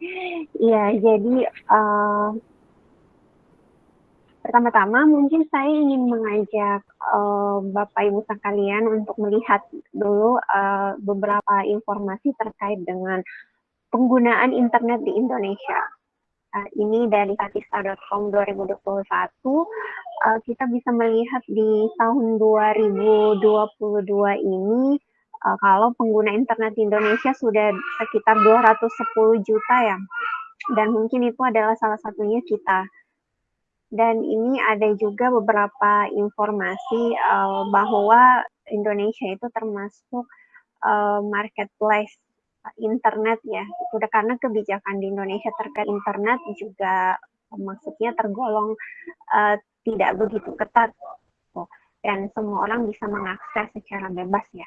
Iya, jadi uh, pertama-tama mungkin saya ingin mengajak uh, Bapak Ibu sekalian untuk melihat dulu uh, beberapa informasi terkait dengan penggunaan internet di Indonesia. Uh, ini dari statista.com 2021, uh, kita bisa melihat di tahun 2022 ini uh, kalau pengguna internet di Indonesia sudah sekitar 210 juta ya. Dan mungkin itu adalah salah satunya kita. Dan ini ada juga beberapa informasi uh, bahwa Indonesia itu termasuk uh, marketplace internet ya. Sudah karena kebijakan di Indonesia terkait internet juga maksudnya tergolong uh, tidak begitu ketat dan semua orang bisa mengakses secara bebas ya.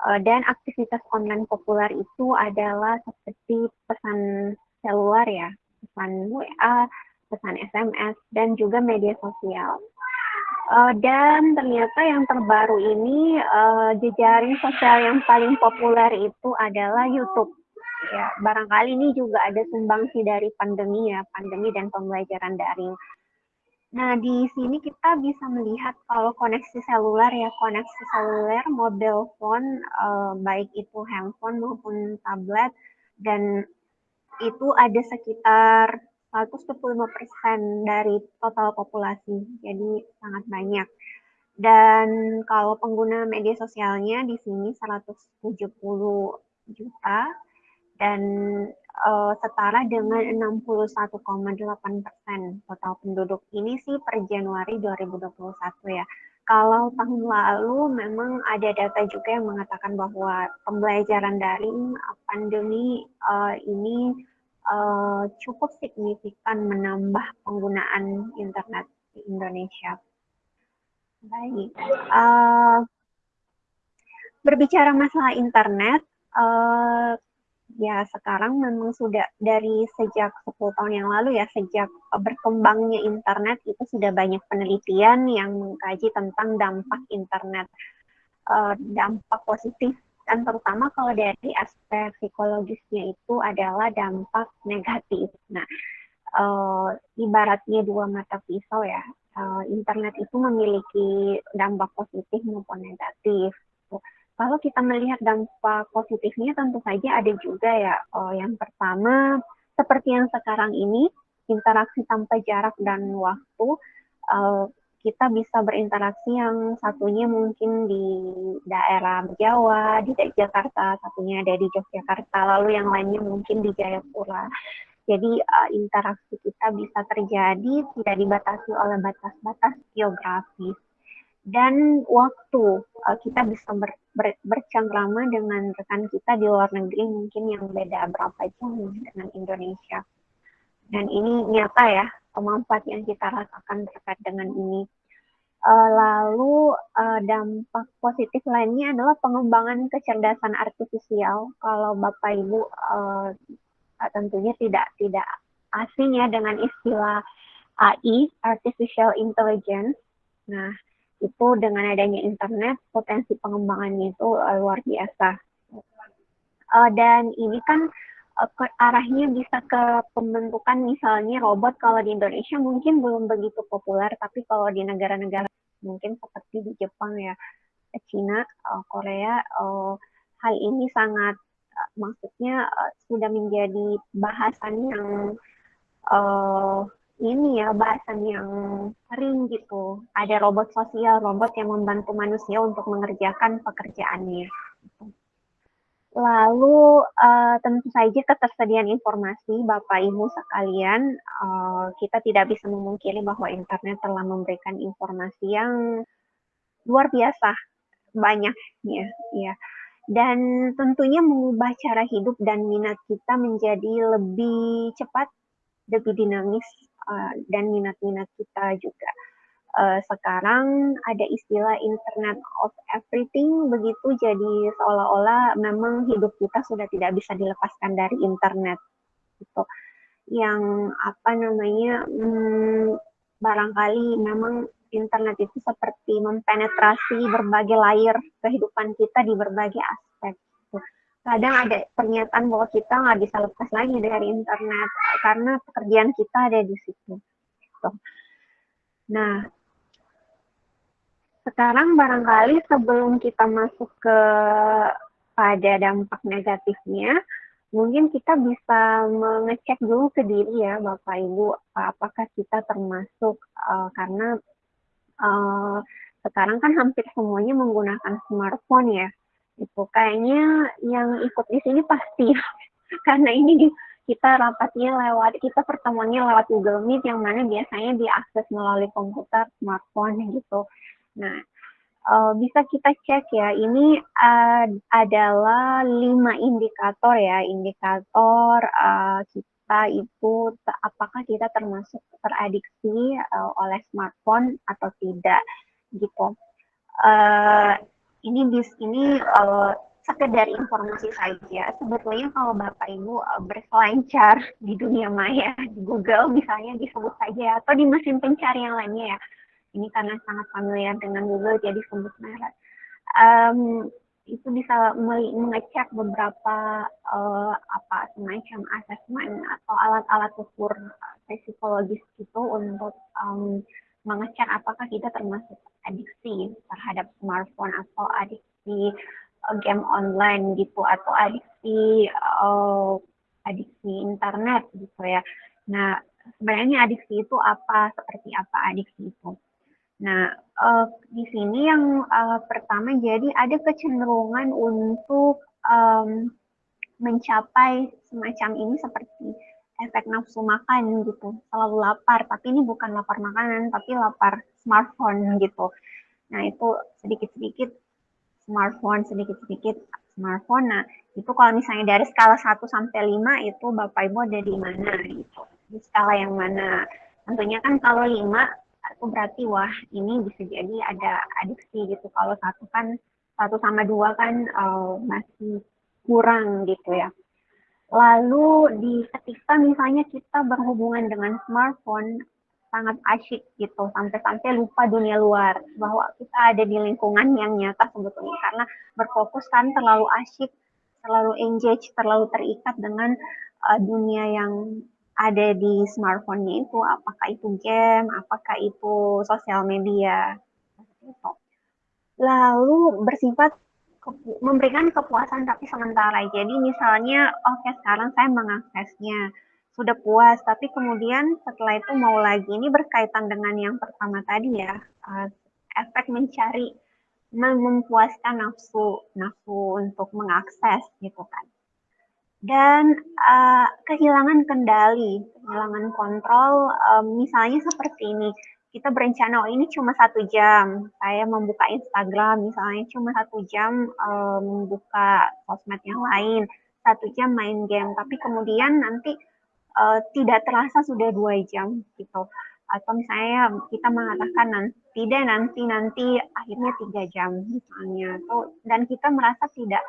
Eh, dan aktivitas online populer itu adalah seperti pesan seluler ya, pesan WA, pesan SMS, dan juga media sosial. Uh, dan ternyata yang terbaru ini uh, jejaring sosial yang paling populer itu adalah YouTube. Ya, barangkali ini juga ada sumbangsi dari pandemi ya, pandemi dan pembelajaran daring. Nah, di sini kita bisa melihat kalau koneksi seluler ya, koneksi seluler, mobile phone, uh, baik itu handphone maupun tablet, dan itu ada sekitar 125% dari total populasi, jadi sangat banyak. Dan kalau pengguna media sosialnya di sini 170 juta, dan uh, setara dengan 61,8 persen total penduduk ini sih per Januari 2021 ya. Kalau tahun lalu memang ada data juga yang mengatakan bahwa pembelajaran daring pandemi uh, ini uh, cukup signifikan menambah penggunaan internet di Indonesia. Baik, uh, berbicara masalah internet, uh, ya sekarang memang sudah dari sejak 10 tahun yang lalu ya, sejak berkembangnya internet itu sudah banyak penelitian yang mengkaji tentang dampak internet, uh, dampak positif dan terutama kalau dari aspek psikologisnya itu adalah dampak negatif. Nah, uh, ibaratnya dua mata pisau ya, uh, internet itu memiliki dampak positif maupun negatif. Kalau kita melihat dampak positifnya tentu saja ada juga ya. Oh, yang pertama, seperti yang sekarang ini, interaksi tanpa jarak dan waktu, uh, kita bisa berinteraksi yang satunya mungkin di daerah Jawa, di Jakarta, satunya ada di Yogyakarta, lalu yang lainnya mungkin di Jayapura. Jadi uh, interaksi kita bisa terjadi tidak dibatasi oleh batas-batas geografis dan waktu uh, kita bisa ber, ber, bercengkrama dengan rekan kita di luar negeri mungkin yang beda berapa jam dengan Indonesia. Dan ini nyata ya manfaat yang kita rasakan terkait dengan ini. Uh, lalu uh, dampak positif lainnya adalah pengembangan kecerdasan artifisial. Kalau bapak ibu uh, tentunya tidak tidak asing ya dengan istilah AI artificial intelligence. Nah itu dengan adanya internet potensi pengembangannya itu uh, luar biasa. Uh, dan ini kan uh, ke, arahnya bisa ke pembentukan misalnya robot kalau di Indonesia mungkin belum begitu populer, tapi kalau di negara-negara mungkin seperti di Jepang ya, Cina, Korea, hal ini sangat maksudnya sudah menjadi bahasan yang ini ya bahasan yang sering gitu. Ada robot sosial, robot yang membantu manusia untuk mengerjakan pekerjaannya. Lalu uh, tentu saja ketersediaan informasi Bapak Ibu sekalian, uh, kita tidak bisa memungkiri bahwa internet telah memberikan informasi yang luar biasa banyaknya, ya. Dan tentunya mengubah cara hidup dan minat kita menjadi lebih cepat, lebih dinamis, uh, dan minat-minat kita juga. Uh, sekarang ada istilah Internet of Everything, begitu jadi seolah-olah memang hidup kita sudah tidak bisa dilepaskan dari internet. Gitu. Yang apa namanya, hmm, barangkali memang internet itu seperti mempenetrasi berbagai layer kehidupan kita di berbagai aspek. Kadang ada pernyataan bahwa kita nggak bisa lepas lagi dari internet karena pekerjaan kita ada di situ. Nah, sekarang barangkali sebelum kita masuk ke pada dampak negatifnya, mungkin kita bisa mengecek dulu ke diri ya Bapak Ibu, apakah kita termasuk uh, karena uh, sekarang kan hampir semuanya menggunakan smartphone ya. Itu kayaknya yang ikut di sini pasti karena ini kita rapatnya lewat kita pertemuannya lewat Google Meet yang mana biasanya diakses melalui komputer smartphone gitu. Nah, uh, bisa kita cek ya. Ini uh, adalah lima indikator ya, indikator uh, kita itu apakah kita termasuk teradiksi uh, oleh smartphone atau tidak gitu. Uh, ini di sini uh, sekedar informasi saja. Sebetulnya kalau Bapak Ibu uh, berselancar di dunia maya, di Google misalnya disebut saja atau di mesin pencari yang lainnya ya ini karena sangat familiar dengan Google jadi sebut merek. Um, itu bisa mengecek beberapa uh, apa semacam asesmen atau alat-alat ukur psikologis itu untuk um, mengecek apakah kita termasuk adiksi terhadap smartphone atau adiksi uh, game online gitu atau adiksi uh, adiksi internet gitu ya. Nah sebenarnya adiksi itu apa seperti apa adiksi itu? Nah, uh, di sini yang uh, pertama jadi ada kecenderungan untuk um, mencapai semacam ini seperti efek nafsu makan gitu, selalu lapar, tapi ini bukan lapar makanan, tapi lapar smartphone gitu. Nah, itu sedikit-sedikit smartphone, sedikit-sedikit smartphone. Nah, itu kalau misalnya dari skala 1 sampai 5 itu Bapak Ibu ada di mana gitu. Di skala yang mana? Tentunya kan kalau 5 itu berarti wah ini bisa jadi ada adiksi gitu. Kalau satu kan satu sama dua kan uh, masih kurang gitu ya. Lalu di ketika misalnya kita berhubungan dengan smartphone sangat asyik gitu sampai-sampai lupa dunia luar bahwa kita ada di lingkungan yang nyata sebetulnya karena berfokus kan terlalu asyik terlalu engage terlalu terikat dengan uh, dunia yang ada di smartphone-nya itu, apakah itu game, apakah itu sosial media. Lalu bersifat memberikan kepuasan tapi sementara. Jadi misalnya, oke okay, sekarang saya mengaksesnya, sudah puas, tapi kemudian setelah itu mau lagi. Ini berkaitan dengan yang pertama tadi ya, uh, efek mencari, mempuaskan nafsu, nafsu untuk mengakses gitu kan dan uh, kehilangan kendali, kehilangan kontrol, um, misalnya seperti ini, kita berencana, oh ini cuma satu jam, saya membuka Instagram, misalnya cuma satu jam um, membuka sosmed yang lain, satu jam main game, tapi kemudian nanti uh, tidak terasa sudah dua jam gitu. Atau misalnya kita mengatakan nanti, tidak nanti nanti akhirnya tiga jam misalnya, tuh, dan kita merasa tidak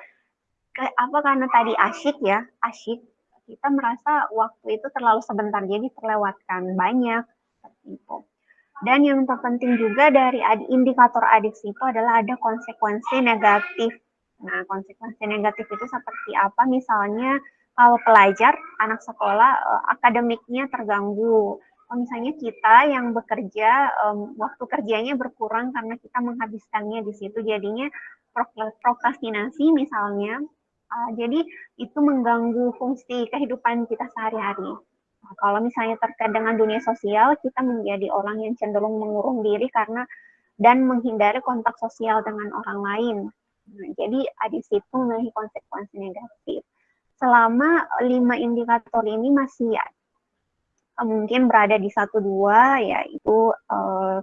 apa karena tadi asyik ya, asyik, kita merasa waktu itu terlalu sebentar, jadi terlewatkan banyak. Dan yang terpenting juga dari indikator adiksi itu adalah ada konsekuensi negatif. Nah, konsekuensi negatif itu seperti apa? Misalnya kalau pelajar, anak sekolah, eh, akademiknya terganggu. Kalau misalnya kita yang bekerja, waktu kerjanya berkurang karena kita menghabiskannya di situ, jadinya prokrastinasi misalnya, Uh, jadi itu mengganggu fungsi kehidupan kita sehari-hari. Nah, kalau misalnya terkait dengan dunia sosial, kita menjadi orang yang cenderung mengurung diri karena dan menghindari kontak sosial dengan orang lain. Nah, jadi di situ memiliki konsekuensi negatif. Selama lima indikator ini masih ya, mungkin berada di satu dua, yaitu uh,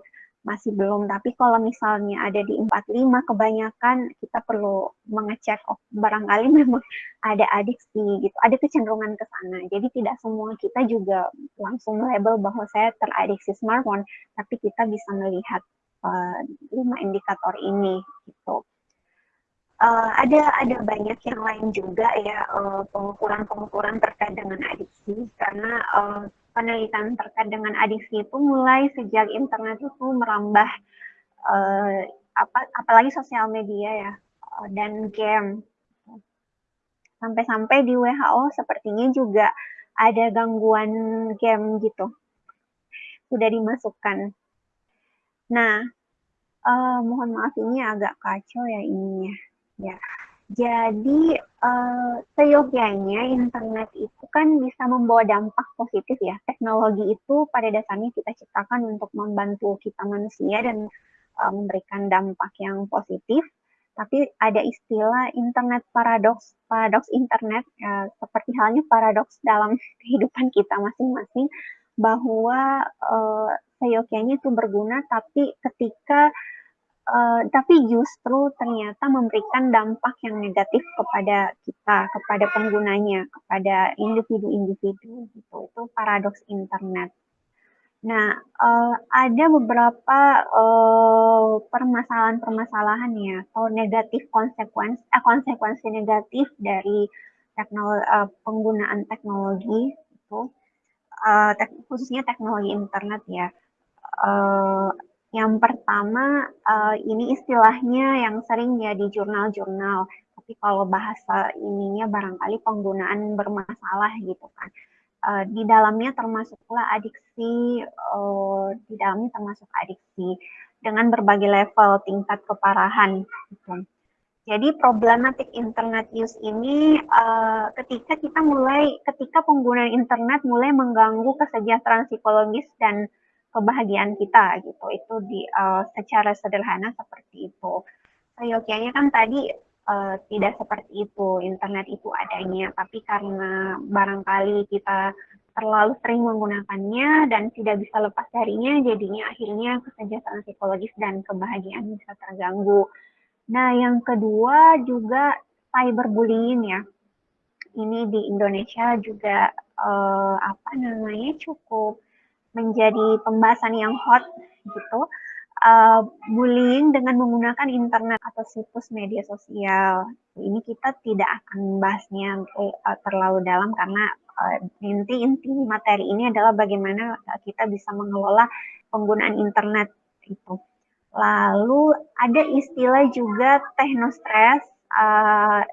masih belum. Tapi kalau misalnya ada di 45 kebanyakan kita perlu mengecek oh barangkali memang ada adiksi gitu, ada kecenderungan ke sana. Jadi tidak semua kita juga langsung label bahwa saya teradiksi smartphone, tapi kita bisa melihat uh, lima indikator ini gitu. Uh, ada ada banyak yang lain juga ya pengukuran-pengukuran uh, terkait dengan adiksi karena uh, penelitian terkait dengan adiksi itu mulai sejak internet itu merambah uh, apa apalagi sosial media ya uh, dan game Sampai-sampai di WHO sepertinya juga ada gangguan game gitu. Sudah dimasukkan. Nah, uh, mohon maaf ini agak kacau ya ininya. Ya. Jadi uh, seyogianya internet itu kan bisa membawa dampak positif ya. Teknologi itu pada dasarnya kita ciptakan untuk membantu kita manusia dan uh, memberikan dampak yang positif. Tapi ada istilah internet paradoks, paradoks internet ya, seperti halnya paradoks dalam kehidupan kita masing-masing bahwa uh, seyogianya itu berguna tapi ketika Uh, tapi justru ternyata memberikan dampak yang negatif kepada kita, kepada penggunanya, kepada individu-individu gitu. Itu paradoks internet. Nah, uh, ada beberapa permasalahan-permasalahan uh, ya atau negatif konsekuensi, eh, konsekuensi negatif dari teknologi, uh, penggunaan teknologi itu, uh, tek khususnya teknologi internet ya. Uh, yang pertama, uh, ini istilahnya yang sering ya di jurnal-jurnal, tapi kalau bahasa ininya barangkali penggunaan bermasalah gitu kan. Uh, di dalamnya termasuklah adiksi, uh, di dalamnya termasuk adiksi dengan berbagai level tingkat keparahan. Gitu. Jadi problematik internet use ini uh, ketika kita mulai, ketika penggunaan internet mulai mengganggu kesejahteraan psikologis dan kebahagiaan kita gitu. Itu di uh, secara sederhana seperti itu. Seyogianya kan tadi uh, tidak seperti itu internet itu adanya. Tapi karena barangkali kita terlalu sering menggunakannya dan tidak bisa lepas darinya jadinya akhirnya kesejahteraan psikologis dan kebahagiaan bisa terganggu. Nah yang kedua juga cyberbullying ya. Ini di Indonesia juga uh, apa namanya cukup menjadi pembahasan yang hot gitu. Uh, bullying dengan menggunakan internet atau situs media sosial. Ini kita tidak akan bahasnya uh, terlalu dalam karena uh, inti inti materi ini adalah bagaimana kita bisa mengelola penggunaan internet itu. Lalu ada istilah juga technostress uh,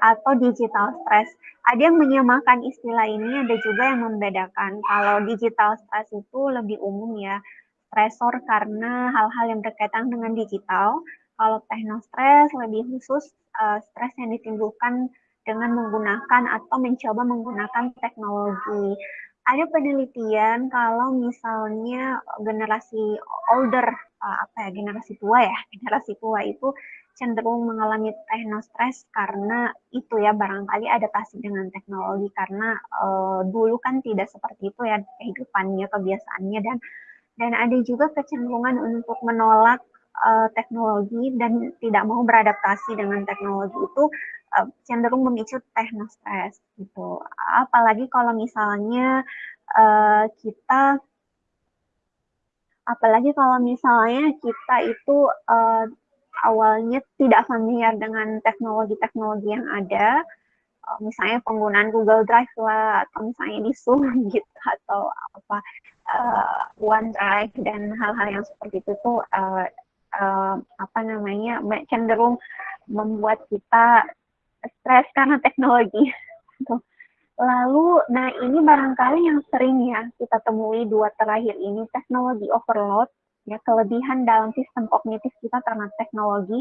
atau digital stress ada yang menyamakan istilah ini, ada juga yang membedakan. Kalau digital stress itu lebih umum ya, stresor karena hal-hal yang berkaitan dengan digital. Kalau technostress lebih khusus uh, stres yang ditimbulkan dengan menggunakan atau mencoba menggunakan teknologi. Ada penelitian kalau misalnya generasi older, uh, apa ya, generasi tua ya, generasi tua itu cenderung mengalami technostress karena itu ya barangkali adaptasi dengan teknologi karena uh, dulu kan tidak seperti itu ya kehidupannya kebiasaannya dan dan ada juga kecenderungan untuk menolak uh, teknologi dan tidak mau beradaptasi dengan teknologi itu uh, cenderung memicu technostress gitu. Apalagi kalau misalnya uh, kita apalagi kalau misalnya kita itu uh, awalnya tidak familiar dengan teknologi-teknologi yang ada, uh, misalnya penggunaan Google Drive lah, atau misalnya di Zoom gitu, atau apa uh, OneDrive dan hal-hal yang seperti itu tuh uh, uh, apa namanya cenderung membuat kita stres karena teknologi. Lalu, nah ini barangkali yang sering ya kita temui dua terakhir ini teknologi overload ya kelebihan dalam sistem kognitif kita karena teknologi.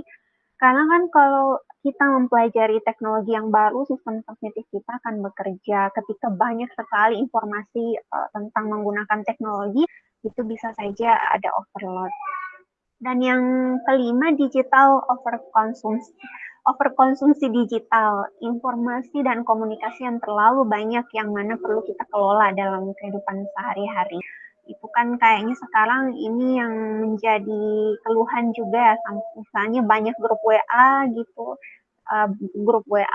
Karena kan kalau kita mempelajari teknologi yang baru, sistem kognitif kita akan bekerja ketika banyak sekali informasi uh, tentang menggunakan teknologi, itu bisa saja ada overload. Dan yang kelima, digital overkonsumsi. Overkonsumsi digital, informasi dan komunikasi yang terlalu banyak yang mana perlu kita kelola dalam kehidupan sehari-hari itu kan kayaknya sekarang ini yang menjadi keluhan juga ya, misalnya banyak grup WA gitu, uh, grup WA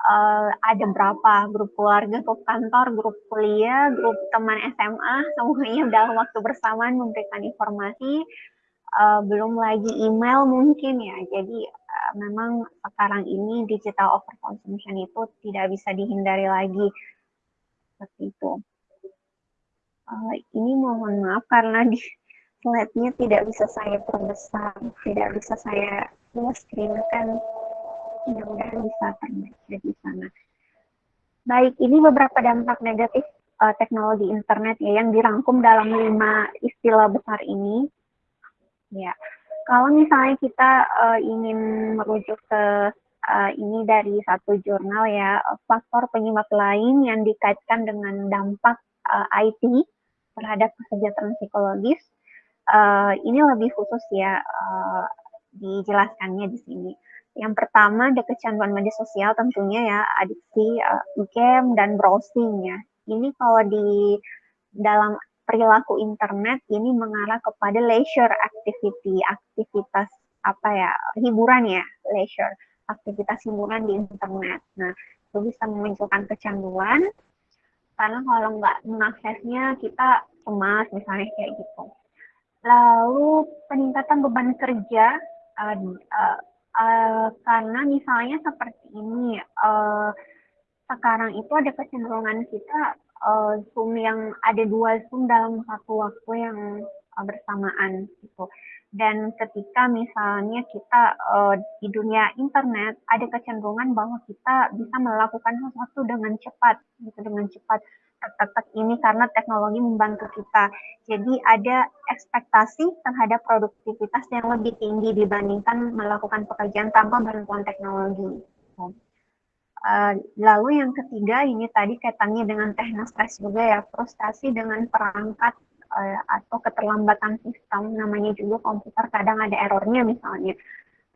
uh, eh, ada berapa? Grup keluarga, grup kantor, grup kuliah, grup teman SMA, semuanya dalam waktu bersamaan memberikan informasi, uh, belum lagi email mungkin ya, jadi uh, memang sekarang ini digital overconsumption itu tidak bisa dihindari lagi. Seperti itu. Uh, ini mohon maaf karena di slide-nya tidak bisa saya perbesar, tidak bisa saya full screen kan. mudah-mudahan bisa terbaca di sana. Baik, ini beberapa dampak negatif uh, teknologi internet ya yang dirangkum dalam lima istilah besar ini. Ya, kalau misalnya kita uh, ingin merujuk ke uh, ini dari satu jurnal ya, faktor penyebab lain yang dikaitkan dengan dampak uh, IT terhadap kesejahteraan psikologis, uh, ini lebih khusus ya uh, dijelaskannya di sini. Yang pertama ada kecanduan media sosial tentunya ya, adiksi uh, game dan browsing ya. Ini kalau di dalam perilaku internet ini mengarah kepada leisure activity, aktivitas apa ya, hiburan ya, leisure, aktivitas hiburan di internet. Nah, itu bisa memunculkan kecanduan, karena kalau nggak mengaksesnya kita cemas misalnya kayak gitu. Lalu peningkatan beban kerja, uh, uh, uh, karena misalnya seperti ini, uh, sekarang itu ada kecenderungan kita uh, Zoom yang ada dua Zoom dalam satu waktu yang bersamaan gitu. Dan ketika misalnya kita uh, di dunia internet ada kecenderungan bahwa kita bisa melakukan sesuatu dengan cepat, gitu dengan cepat tek ini karena teknologi membantu kita. Jadi ada ekspektasi terhadap produktivitas yang lebih tinggi dibandingkan melakukan pekerjaan tanpa bantuan teknologi. Uh, lalu yang ketiga ini tadi kaitannya dengan teknostress juga ya, frustasi dengan perangkat uh, atau keterlambatan sistem, namanya juga komputer kadang ada errornya misalnya,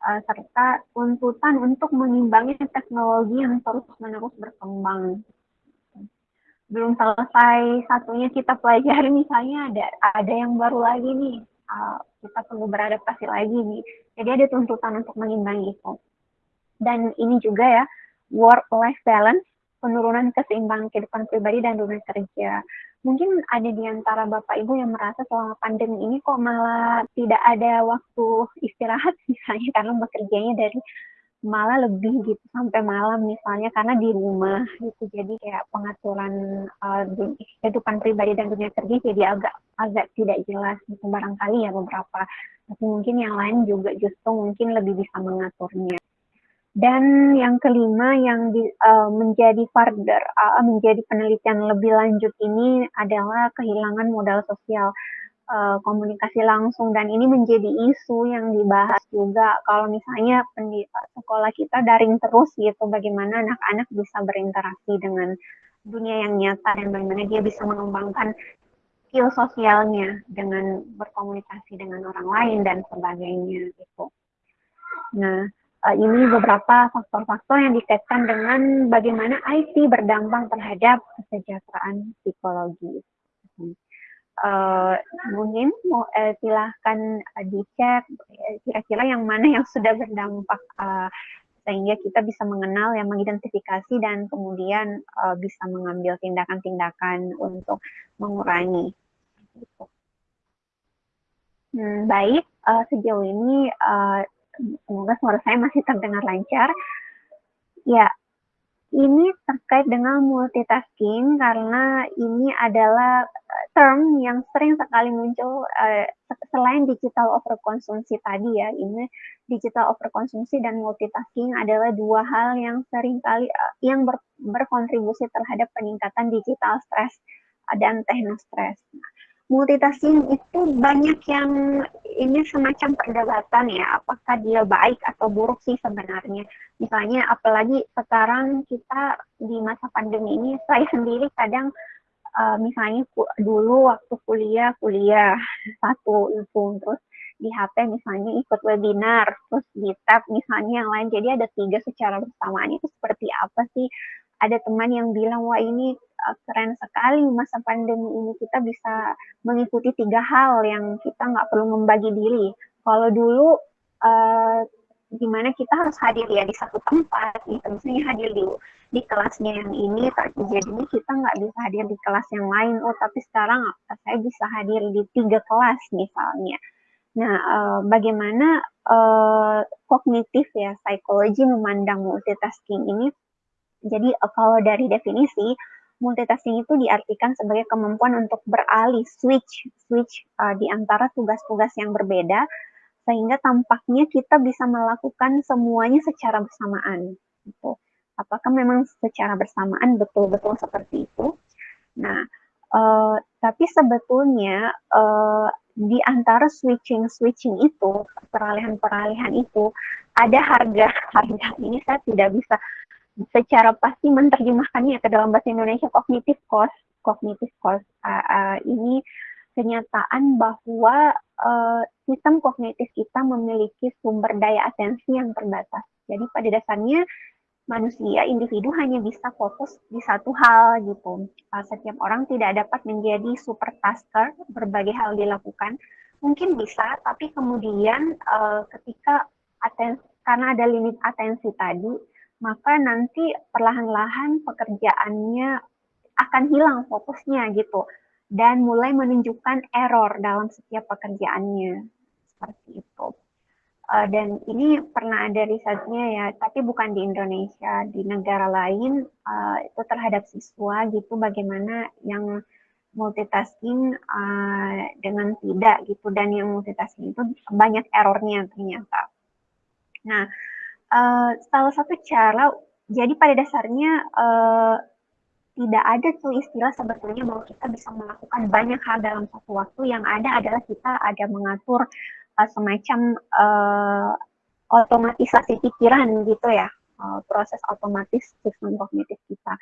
uh, serta tuntutan untuk mengimbangi teknologi yang terus-menerus berkembang. Belum selesai satunya kita pelajari misalnya ada ada yang baru lagi nih, uh, kita perlu beradaptasi lagi nih. Jadi ada tuntutan untuk mengimbangi itu. Dan ini juga ya, work-life balance, penurunan keseimbangan kehidupan pribadi dan dunia kerja. Mungkin ada di antara Bapak Ibu yang merasa selama pandemi ini kok malah tidak ada waktu istirahat misalnya karena bekerjanya dari malah lebih gitu sampai malam misalnya karena di rumah gitu. Jadi kayak pengaturan uh, kehidupan pribadi dan dunia kerja jadi agak agak tidak jelas gitu. Barangkali ya beberapa tapi mungkin yang lain juga justru mungkin lebih bisa mengaturnya dan yang kelima yang di, uh, menjadi further, uh, menjadi penelitian lebih lanjut ini adalah kehilangan modal sosial uh, komunikasi langsung dan ini menjadi isu yang dibahas juga kalau misalnya sekolah kita daring terus gitu bagaimana anak-anak bisa berinteraksi dengan dunia yang nyata dan bagaimana dia bisa mengembangkan skill sosialnya dengan berkomunikasi dengan orang lain dan sebagainya gitu. Nah, uh, ini beberapa faktor-faktor yang dikaitkan dengan bagaimana IT berdampak terhadap kesejahteraan psikologis. Uh, mungkin uh, silahkan uh, dicek kira-kira yang mana yang sudah berdampak uh, sehingga kita bisa mengenal yang mengidentifikasi dan kemudian uh, bisa mengambil tindakan-tindakan untuk mengurangi. Hmm, baik, uh, sejauh ini uh, semoga suara saya masih terdengar lancar. Ya, ini terkait dengan multitasking karena ini adalah eh, term yang sering sekali muncul uh, selain digital overkonsumsi tadi ya. Ini digital overkonsumsi dan multitasking adalah dua hal yang sering kali uh, yang ber, berkontribusi terhadap peningkatan digital stress dan technostress. Nah, multitasking itu banyak yang ini semacam perdebatan ya, apakah dia baik atau buruk sih sebenarnya. Misalnya apalagi sekarang kita di masa pandemi ini, saya sendiri kadang uh, misalnya dulu waktu kuliah, kuliah satu itu terus di HP misalnya ikut webinar, terus di tab misalnya yang lain, jadi ada tiga secara bersamaan itu seperti apa sih? Ada teman yang bilang, wah ini uh, keren sekali masa pandemi ini kita bisa mengikuti tiga hal yang kita nggak perlu membagi diri. Kalau dulu uh, gimana kita harus hadir ya di satu tempat, gitu. misalnya hadir di di kelasnya yang ini, jadinya kita nggak bisa hadir di kelas yang lain. Oh, tapi sekarang saya bisa hadir di tiga kelas misalnya. Nah, uh, bagaimana uh, kognitif ya, psikologi memandang multitasking ini? Jadi uh, kalau dari definisi, multitasking itu diartikan sebagai kemampuan untuk beralih switch switch uh, di antara tugas-tugas yang berbeda sehingga tampaknya kita bisa melakukan semuanya secara bersamaan. Gitu. Apakah memang secara bersamaan betul-betul seperti itu? Nah, uh, tapi sebetulnya uh, di antara switching-switching itu, peralihan-peralihan itu, ada harga-harga ini saya tidak bisa secara pasti menerjemahkannya ke dalam bahasa Indonesia kognitif cost. Kognitif cost uh, uh, ini kenyataan bahwa uh, sistem kognitif kita memiliki sumber daya atensi yang terbatas. Jadi pada dasarnya manusia individu hanya bisa fokus di satu hal gitu. Uh, setiap orang tidak dapat menjadi super tasker, berbagai hal dilakukan. Mungkin bisa, tapi kemudian uh, ketika atensi, karena ada limit atensi tadi, maka nanti perlahan-lahan pekerjaannya akan hilang fokusnya gitu dan mulai menunjukkan error dalam setiap pekerjaannya seperti itu. Uh, dan ini pernah ada risetnya ya, tapi bukan di Indonesia, di negara lain uh, itu terhadap siswa gitu, bagaimana yang multitasking uh, dengan tidak gitu, dan yang multitasking itu banyak errornya ternyata. Nah, uh, salah satu cara, jadi pada dasarnya uh, tidak ada tuh istilah sebetulnya bahwa kita bisa melakukan banyak hal dalam satu waktu. Yang ada adalah kita ada mengatur uh, semacam uh, otomatisasi pikiran gitu ya, uh, proses otomatis sistem kognitif kita.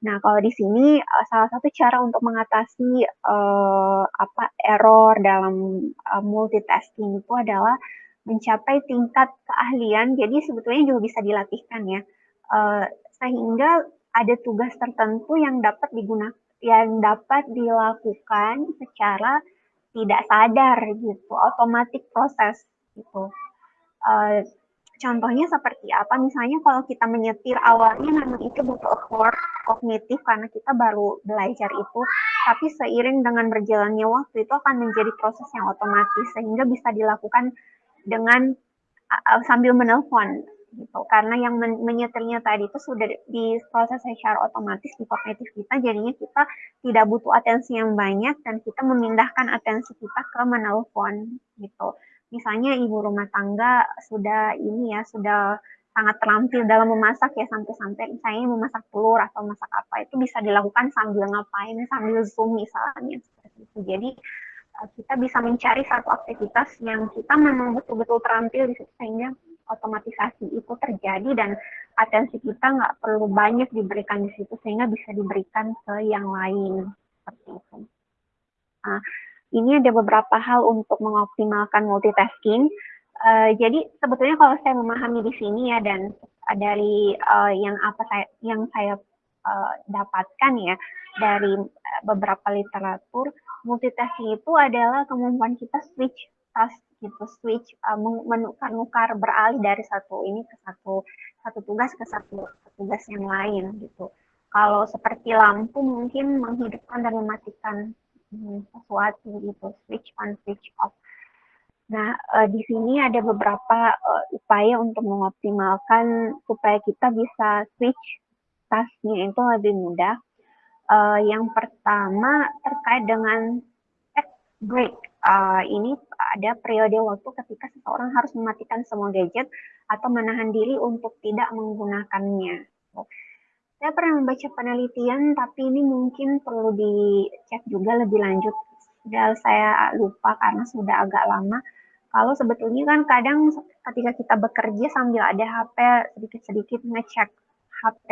Nah, kalau di sini uh, salah satu cara untuk mengatasi uh, apa error dalam uh, multitasking itu adalah mencapai tingkat keahlian. Jadi sebetulnya juga bisa dilatihkan ya, uh, sehingga ada tugas tertentu yang dapat digunakan, yang dapat dilakukan secara tidak sadar gitu, otomatis proses gitu. Uh, contohnya seperti apa? Misalnya kalau kita menyetir awalnya memang itu butuh effort kognitif karena kita baru belajar itu, tapi seiring dengan berjalannya waktu itu akan menjadi proses yang otomatis sehingga bisa dilakukan dengan uh, sambil menelpon gitu. Karena yang men menyetirnya tadi itu sudah di proses secara otomatis di kognitif kita jadinya kita tidak butuh atensi yang banyak dan kita memindahkan atensi kita ke menelpon gitu. Misalnya ibu rumah tangga sudah ini ya sudah sangat terampil dalam memasak ya sampai-sampai misalnya memasak telur atau masak apa itu bisa dilakukan sambil ngapain sambil zoom misalnya seperti itu. Jadi eh, kita bisa mencari satu aktivitas yang kita memang betul-betul terampil di situ sehingga otomatisasi itu terjadi dan atensi kita nggak perlu banyak diberikan di situ sehingga bisa diberikan ke yang lain seperti itu. Nah, ini ada beberapa hal untuk mengoptimalkan multitasking. Uh, jadi sebetulnya kalau saya memahami di sini ya dan dari uh, yang apa saya yang saya uh, dapatkan ya dari beberapa literatur multitasking itu adalah kemampuan kita switch task gitu switch uh, menukar-nukar beralih dari satu ini ke satu satu tugas ke satu tugas yang lain gitu. Kalau seperti lampu mungkin menghidupkan dan mematikan hmm, sesuatu gitu, switch on, switch off. Nah, uh, di sini ada beberapa uh, upaya untuk mengoptimalkan supaya kita bisa switch tasknya itu lebih mudah. Uh, yang pertama terkait dengan break. Uh, ini ada periode waktu ketika seseorang harus mematikan semua gadget atau menahan diri untuk tidak menggunakannya. Saya pernah membaca penelitian, tapi ini mungkin perlu dicek juga lebih lanjut. Sudah saya lupa karena sudah agak lama. Kalau sebetulnya kan kadang ketika kita bekerja sambil ada HP, sedikit-sedikit ngecek HP,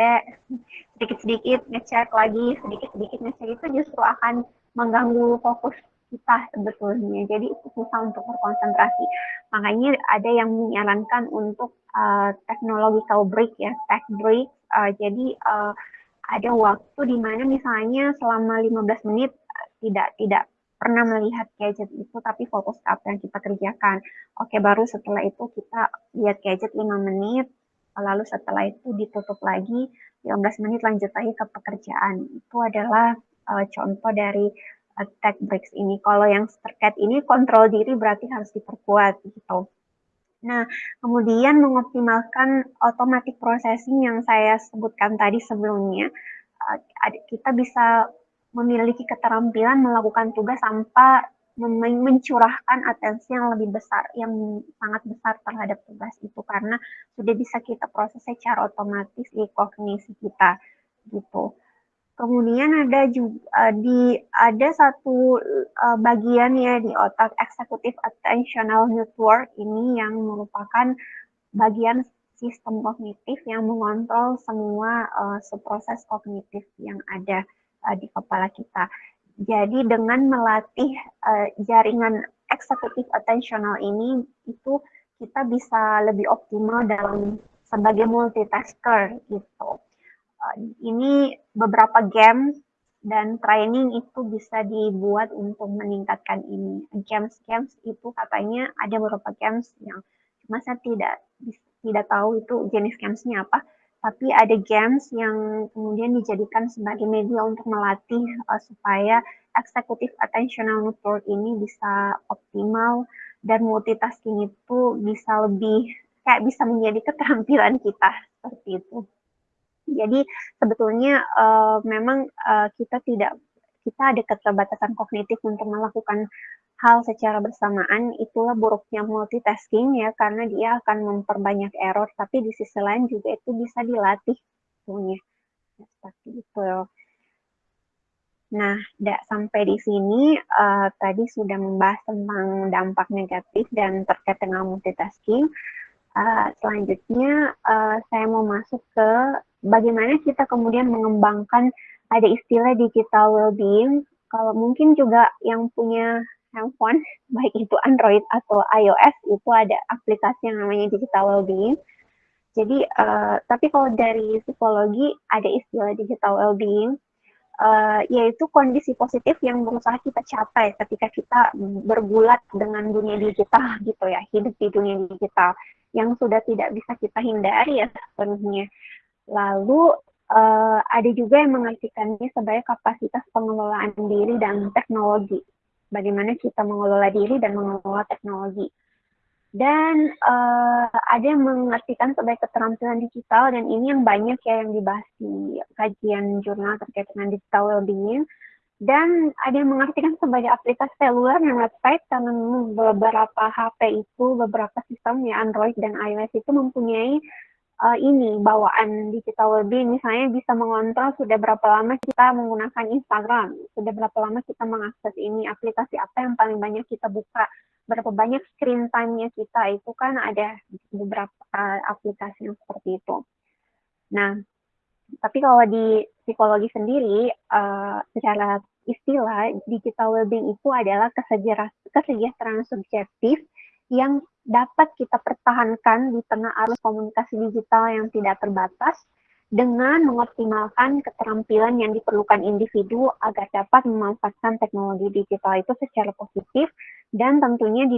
sedikit-sedikit ngecek lagi, sedikit-sedikit ngecek itu justru akan mengganggu fokus kita sebetulnya. Jadi susah untuk berkonsentrasi. Makanya ada yang menyarankan untuk uh, technological break ya, tech break. Uh, jadi uh, ada waktu di mana misalnya selama 15 menit tidak tidak pernah melihat gadget itu tapi fokus ke apa yang kita kerjakan. Oke, baru setelah itu kita lihat gadget 5 menit, lalu setelah itu ditutup lagi 15 menit lanjut lagi ke pekerjaan. Itu adalah uh, contoh dari attack breaks ini. Kalau yang terkait ini kontrol diri berarti harus diperkuat gitu. Nah, kemudian mengoptimalkan automatic processing yang saya sebutkan tadi sebelumnya, eh, kita bisa memiliki keterampilan melakukan tugas tanpa mencurahkan atensi yang lebih besar, yang sangat besar terhadap tugas itu karena sudah bisa kita proses secara otomatis di kognisi kita gitu. Kemudian ada juga uh, di ada satu uh, bagian ya di otak executive attentional network ini yang merupakan bagian sistem kognitif yang mengontrol semua uh, proses kognitif yang ada uh, di kepala kita. Jadi dengan melatih uh, jaringan eksekutif attentional ini itu kita bisa lebih optimal dalam sebagai multitasker gitu. Uh, ini beberapa game dan training itu bisa dibuat untuk meningkatkan ini. Games-games itu katanya ada beberapa games yang cuma saya tidak tidak tahu itu jenis gamesnya apa tapi ada games yang kemudian dijadikan sebagai media untuk melatih uh, supaya executive attentional network ini bisa optimal dan multitasking itu bisa lebih kayak bisa menjadi keterampilan kita seperti itu. Jadi sebetulnya uh, memang uh, kita tidak kita ada keterbatasan kognitif untuk melakukan hal secara bersamaan. Itulah buruknya multitasking ya karena dia akan memperbanyak error tapi di sisi lain juga itu bisa dilatih punya ya, seperti itu. Nah, da, sampai di sini uh, tadi sudah membahas tentang dampak negatif dan terkait dengan multitasking. Uh, selanjutnya uh, saya mau masuk ke bagaimana kita kemudian mengembangkan ada istilah digital well-being. Kalau mungkin juga yang punya handphone, baik itu Android atau iOS, itu ada aplikasi yang namanya digital well-being. Jadi, uh, tapi kalau dari psikologi ada istilah digital well-being, uh, yaitu kondisi positif yang berusaha kita capai ketika kita bergulat dengan dunia digital gitu ya, hidup di dunia digital yang sudah tidak bisa kita hindari ya sepenuhnya. Lalu uh, ada juga yang mengartikannya sebagai kapasitas pengelolaan diri dan teknologi bagaimana kita mengelola diri dan mengelola teknologi. Dan uh, ada yang mengartikan sebagai keterampilan digital dan ini yang banyak ya yang dibahas di kajian jurnal terkait dengan digital well-being. Dan ada yang mengartikan sebagai aplikasi seluler dan website karena beberapa HP itu, beberapa sistem ya Android dan iOS itu mempunyai uh, ini bawaan digital well-being misalnya bisa mengontrol sudah berapa lama kita menggunakan Instagram, sudah berapa lama kita mengakses ini, aplikasi apa yang paling banyak kita buka, berapa banyak screen time-nya kita itu kan ada beberapa uh, aplikasi yang seperti itu. Nah, tapi kalau di psikologi sendiri, uh, secara istilah digital well-being itu adalah kesejahteraan subjektif yang dapat kita pertahankan di tengah arus komunikasi digital yang tidak terbatas dengan mengoptimalkan keterampilan yang diperlukan individu agar dapat memanfaatkan teknologi digital itu secara positif dan tentunya di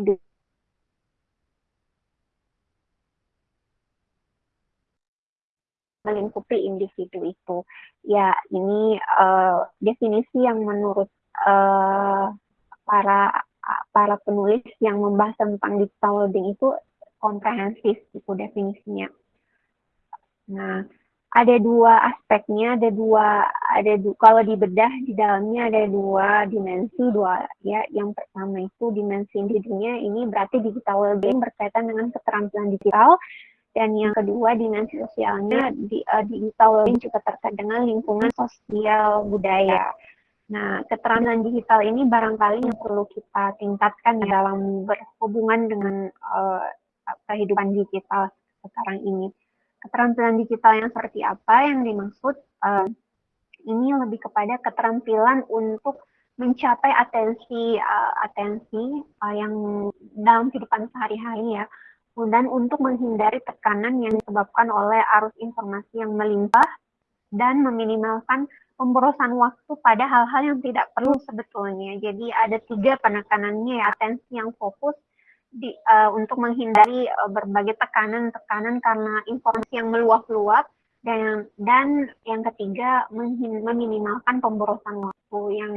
melingkupi individu itu. Ya, ini uh, definisi yang menurut uh, para para penulis yang membahas tentang digital well-being itu komprehensif itu definisinya. Nah, ada dua aspeknya, ada dua, ada du, kalau dibedah di dalamnya ada dua dimensi, dua ya. Yang pertama itu dimensi individunya ini berarti digital well-being berkaitan dengan keterampilan digital, dan yang kedua dimensi sosialnya di, uh, digital well-being juga terkait dengan lingkungan sosial budaya. Nah, keterampilan digital ini barangkali yang perlu kita tingkatkan dalam berhubungan dengan uh, kehidupan digital sekarang ini. Keterampilan digital yang seperti apa yang dimaksud? Uh, ini lebih kepada keterampilan untuk mencapai atensi uh, atensi uh, yang dalam kehidupan sehari-hari ya dan untuk menghindari tekanan yang disebabkan oleh arus informasi yang melimpah dan meminimalkan pemborosan waktu pada hal-hal yang tidak perlu sebetulnya. Jadi ada tiga penekanannya ya, atensi yang fokus di, uh, untuk menghindari uh, berbagai tekanan-tekanan karena informasi yang meluap-luap dan dan yang ketiga meminimalkan pemborosan waktu yang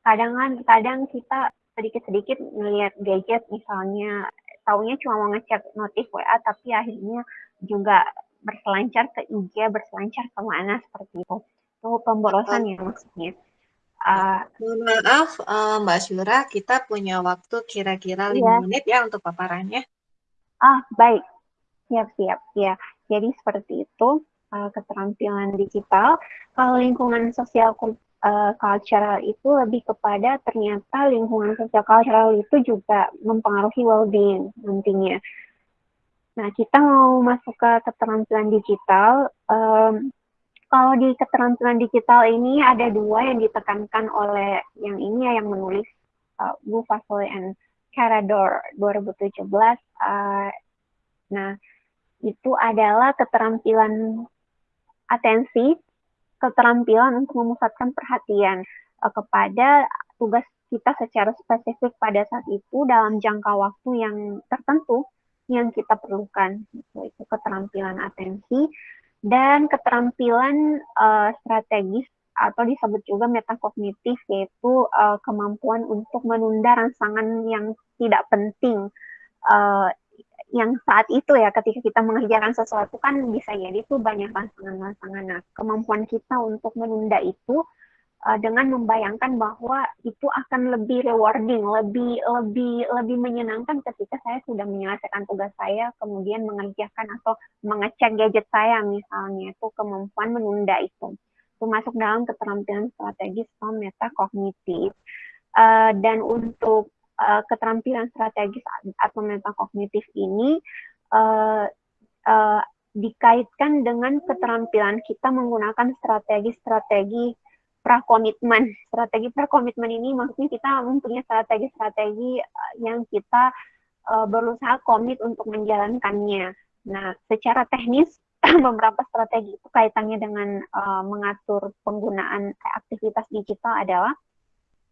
kadang kadang kita sedikit-sedikit melihat gadget misalnya taunya cuma mau ngecek notif WA tapi akhirnya juga berselancar ke IG, berselancar ke mana seperti itu itu pemborosan ya maksudnya. Uh, maaf, uh, Mbak Syura, kita punya waktu kira-kira lima iya. menit ya untuk paparannya. Ah, baik. Siap, siap. Ya, jadi seperti itu uh, keterampilan digital. Kalau lingkungan sosial uh, cultural itu lebih kepada ternyata lingkungan sosial cultural itu juga mempengaruhi well-being nantinya. Nah, kita mau masuk ke keterampilan digital. Um, kalau di keterampilan digital ini ada dua yang ditekankan oleh yang ini ya yang menulis uh, Bu Fasol and Carador 2017. Uh, nah, itu adalah keterampilan atensi, keterampilan untuk memusatkan perhatian uh, kepada tugas kita secara spesifik pada saat itu dalam jangka waktu yang tertentu yang kita perlukan. Itu, itu keterampilan atensi dan keterampilan uh, strategis atau disebut juga metakognitif yaitu uh, kemampuan untuk menunda rangsangan yang tidak penting uh, yang saat itu ya ketika kita mengerjakan sesuatu kan bisa jadi itu banyak rangsangan-rangsangan. Nah, kemampuan kita untuk menunda itu uh, dengan membayangkan bahwa itu akan lebih rewarding, lebih lebih lebih menyenangkan ketika saya sudah menyelesaikan tugas saya, kemudian mengerjakan atau mengecek gadget saya misalnya itu kemampuan menunda itu. Itu masuk dalam keterampilan strategis atau metakognitif. Uh, dan untuk uh, keterampilan strategis atau metakognitif ini uh, uh, dikaitkan dengan keterampilan kita menggunakan strategi-strategi prakomitmen. Strategi prakomitmen ini maksudnya kita mempunyai strategi-strategi eh, yang kita uh, berusaha komit untuk menjalankannya. Nah, secara teknis beberapa strategi itu kaitannya dengan uh, mengatur penggunaan aktivitas digital adalah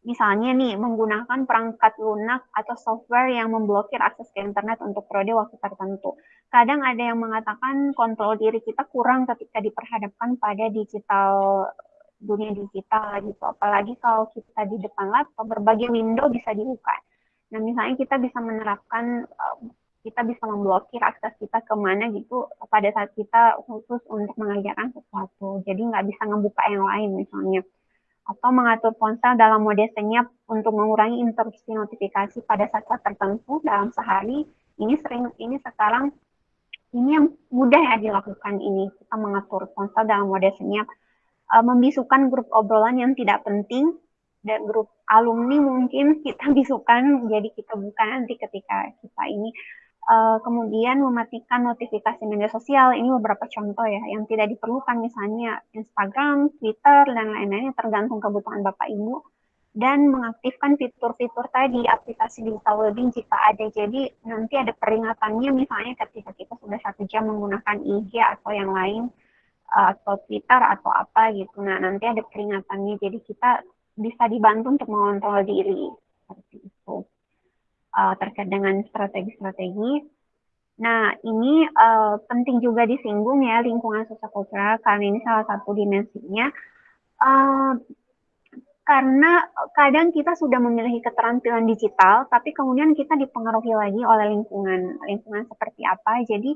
misalnya nih menggunakan perangkat lunak atau software yang memblokir akses ke internet untuk periode waktu tertentu. Kadang ada yang mengatakan kontrol diri kita kurang ketika diperhadapkan pada digital dunia digital gitu. Apalagi kalau kita di depan laptop, berbagai window bisa dibuka. Nah, misalnya kita bisa menerapkan, uh, kita bisa memblokir akses kita ke mana gitu pada saat kita khusus untuk mengerjakan sesuatu. Jadi nggak bisa ngebuka yang lain misalnya. Atau mengatur ponsel dalam mode senyap untuk mengurangi interupsi notifikasi pada saat-saat tertentu dalam sehari. Ini sering, ini sekarang, ini yang mudah ya dilakukan ini. Kita mengatur ponsel dalam mode senyap uh, membisukan grup obrolan yang tidak penting. Dan grup alumni mungkin kita bisukan jadi kita buka nanti ketika kita ini uh, kemudian mematikan notifikasi media sosial. Ini beberapa contoh ya yang tidak diperlukan misalnya Instagram, Twitter dan lain-lainnya tergantung kebutuhan Bapak Ibu. Dan mengaktifkan fitur-fitur tadi aplikasi digital wedding jika ada. Jadi nanti ada peringatannya misalnya ketika kita sudah satu jam menggunakan IG atau yang lain atau Twitter atau apa gitu. Nah, nanti ada peringatannya. Jadi kita bisa dibantu untuk mengontrol diri seperti itu. Uh, terkait dengan strategi-strategi. Nah, ini uh, penting juga disinggung ya lingkungan sosial karena ini salah satu dimensinya. Uh, karena kadang kita sudah memiliki keterampilan digital, tapi kemudian kita dipengaruhi lagi oleh lingkungan, lingkungan seperti apa. Jadi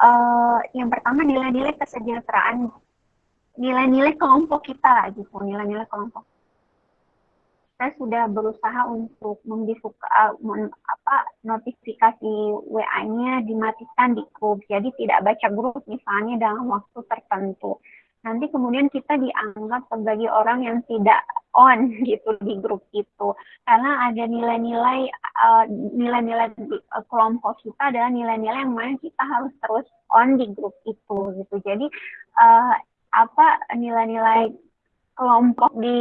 uh, yang pertama nilai-nilai kesejahteraan nilai-nilai kelompok kita gitu nilai-nilai kelompok. Saya sudah berusaha untuk membuka uh, apa notifikasi WA-nya dimatikan di grup. Jadi tidak baca grup misalnya dalam waktu tertentu nanti kemudian kita dianggap sebagai orang yang tidak on gitu di grup itu. Karena ada nilai-nilai uh, nilai-nilai uh, kelompok kita adalah nilai-nilai yang mana kita harus terus on di grup itu gitu. Jadi uh, apa nilai-nilai kelompok di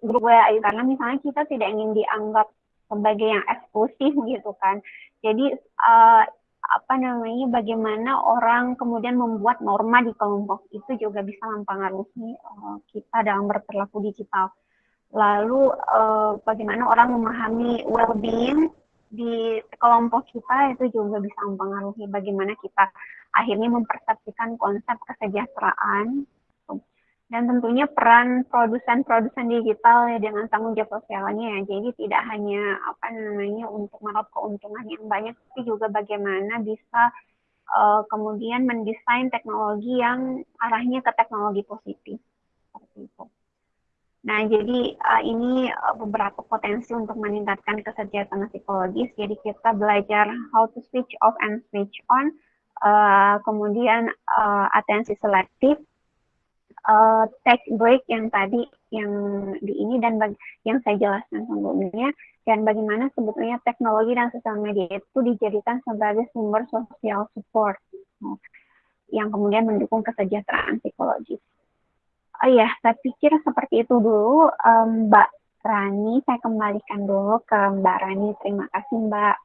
grup WA karena misalnya kita tidak ingin dianggap sebagai yang eksklusif gitu kan. Jadi uh, apa namanya bagaimana orang kemudian membuat norma di kelompok itu juga bisa mempengaruhi uh, kita dalam berperilaku digital. Lalu uh, bagaimana orang memahami well-being di kelompok kita itu juga bisa mempengaruhi bagaimana kita akhirnya mempersepsikan konsep kesejahteraan dan tentunya peran produsen-produsen digital ya dengan tanggung jawab sosialnya ya. Jadi tidak hanya apa namanya untuk meraup keuntungan yang banyak, tapi juga bagaimana bisa uh, kemudian mendesain teknologi yang arahnya ke teknologi positif seperti itu. Nah, jadi uh, ini uh, beberapa potensi untuk meningkatkan kesejahteraan psikologis. Jadi kita belajar how to switch off and switch on, uh, kemudian uh, atensi selektif, uh, take break yang tadi yang di ini dan bagi, yang saya jelaskan sebelumnya, dan bagaimana sebetulnya teknologi dan sosial media itu dijadikan sebagai sumber sosial support yang kemudian mendukung kesejahteraan psikologis. Oh iya, saya pikir seperti itu dulu, um, Mbak Rani. Saya kembalikan dulu ke Mbak Rani. Terima kasih, Mbak.